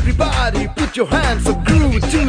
Everybody. Put your hands up, groove to